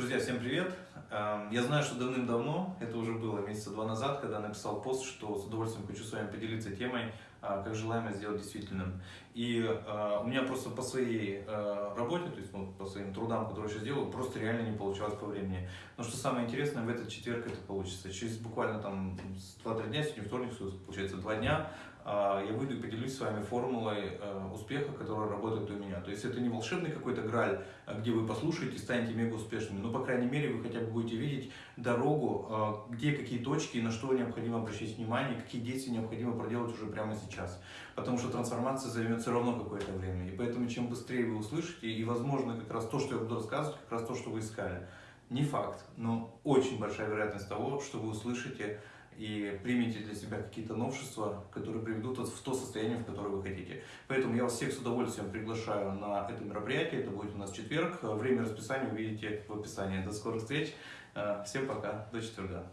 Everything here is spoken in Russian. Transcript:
Друзья, всем привет! Эм, Я знаю, что давным-давно, это уже было месяца два назад, когда написал пост, что с удовольствием хочу с вами поделиться темой, а, как желаемое сделать действительным. И э, у меня просто по своей э, работе, то есть ну, по своим трудам, которые сейчас делаю, просто реально не получалось по времени. Но что самое интересное, в этот четверг это получится. Через буквально там 2-3 дня, сегодня вторник, получается 2 дня, я выйду и поделюсь с вами формулой э, успеха, которая работает у меня. То есть это не волшебный какой-то граль, а где вы послушаете, станете мега успешными, но, по крайней мере, вы хотя бы будете видеть дорогу, э, где какие точки, на что необходимо обращать внимание, какие действия необходимо проделать уже прямо сейчас. Потому что трансформация займет все равно какое-то время. И поэтому чем быстрее вы услышите, и, возможно, как раз то, что я буду рассказывать, как раз то, что вы искали. Не факт, но очень большая вероятность того, что вы услышите и примите для себя какие-то новшества, которые приведут вас в то состояние, в которое вы хотите. Поэтому я вас всех с удовольствием приглашаю на это мероприятие. Это будет у нас четверг. Время расписания увидите в описании. До скорых встреч. Всем пока. До четверга.